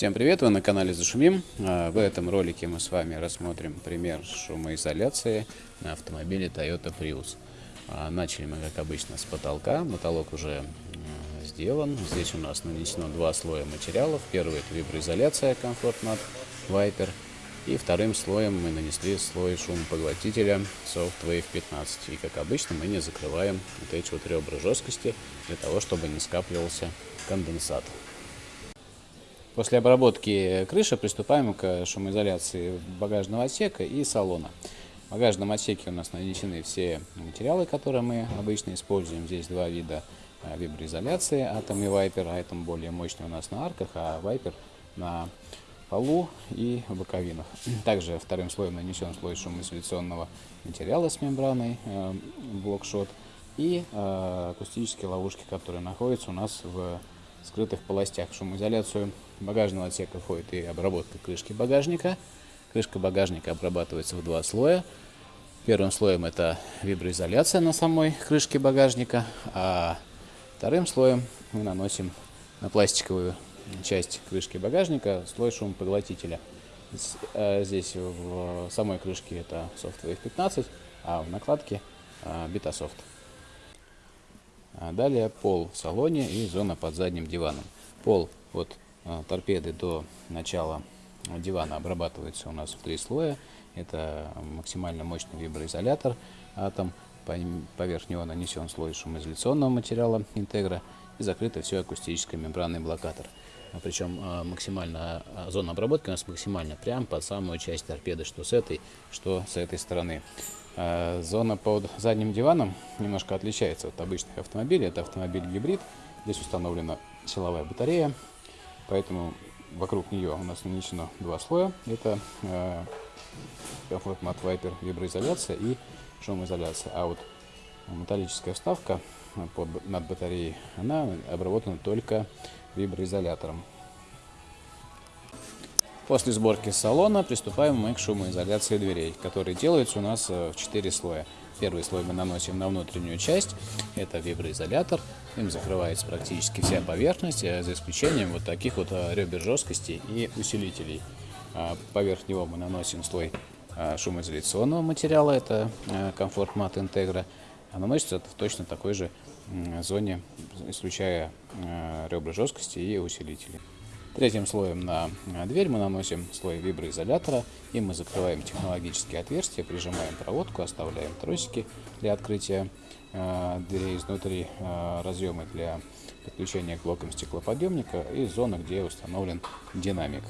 Всем привет, вы на канале Зашумим. А, В этом ролике мы с вами рассмотрим пример шумоизоляции на автомобиле Toyota Prius. А, Начали мы, как обычно, с потолка. Потолок уже сделан. Здесь у нас нанесено два слоя материалов. Первый это виброизоляция Comfort Mat Viper. И вторым слоем мы нанесли слой шумопоглотителя Soft Wave 15. И, как обычно, мы не закрываем вот эти вот ребра жесткости для того, чтобы не скапливался конденсат. После обработки крыши приступаем к шумоизоляции багажного отсека и салона. В багажном отсеке у нас нанесены все материалы, которые мы обычно используем. Здесь два вида э, виброизоляции, Atom и Viper. Atom более мощный у нас на арках, а Viper на полу и боковинах. Также вторым слоем нанесен слой шумоизоляционного материала с мембраной э, блокшот и э, акустические ловушки, которые находятся у нас в скрытых полостях. Шумоизоляцию багажного отсека входит и обработка крышки багажника. Крышка багажника обрабатывается в два слоя. Первым слоем это виброизоляция на самой крышке багажника, а вторым слоем мы наносим на пластиковую часть крышки багажника слой шумопоглотителя. Здесь в самой крышке это Software 15, а в накладке Betasoft. Далее пол в салоне и зона под задним диваном. Пол от торпеды до начала дивана обрабатывается у нас в три слоя. Это максимально мощный виброизолятор атом. Поверх него нанесен слой шумоизоляционного материала интегра и закрыто все акустической мембранный блокатор. Причем максимально зона обработки у нас максимально прям под самую часть торпеды, что с этой, что с этой стороны. Зона под задним диваном немножко отличается от обычных автомобилей. Это автомобиль гибрид. Здесь установлена силовая батарея, поэтому вокруг нее у нас нанесено два слоя. Это э, Comfort виброизоляция и шумоизоляция. А вот металлическая вставка под, над батареей, она обработана только виброизолятором. После сборки салона приступаем мы к шумоизоляции дверей, которые делаются у нас в 4 слоя. Первый слой мы наносим на внутреннюю часть, это виброизолятор, им закрывается практически вся поверхность, за исключением вот таких вот ребер жесткости и усилителей. Поверх него мы наносим слой шумоизоляционного материала, это Comfort Mat Integra, а наносится точно такой же зоне, исключая ребра жесткости и усилители. Третьим слоем на дверь мы наносим слой виброизолятора, и мы закрываем технологические отверстия, прижимаем проводку, оставляем тросики для открытия э, дверей изнутри, э, разъемы для подключения к блокам стеклоподъемника и зона, где установлен динамик.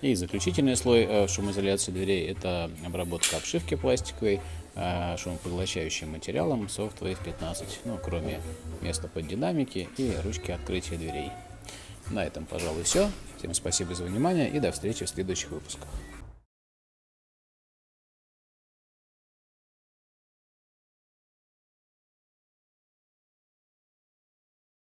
И заключительный слой э, шумоизоляции дверей – это обработка обшивки пластиковой шумопоглощающим материалом Softwave 15, ну, кроме места под динамики и ручки открытия дверей. На этом, пожалуй, все. Всем спасибо за внимание и до встречи в следующих выпусках.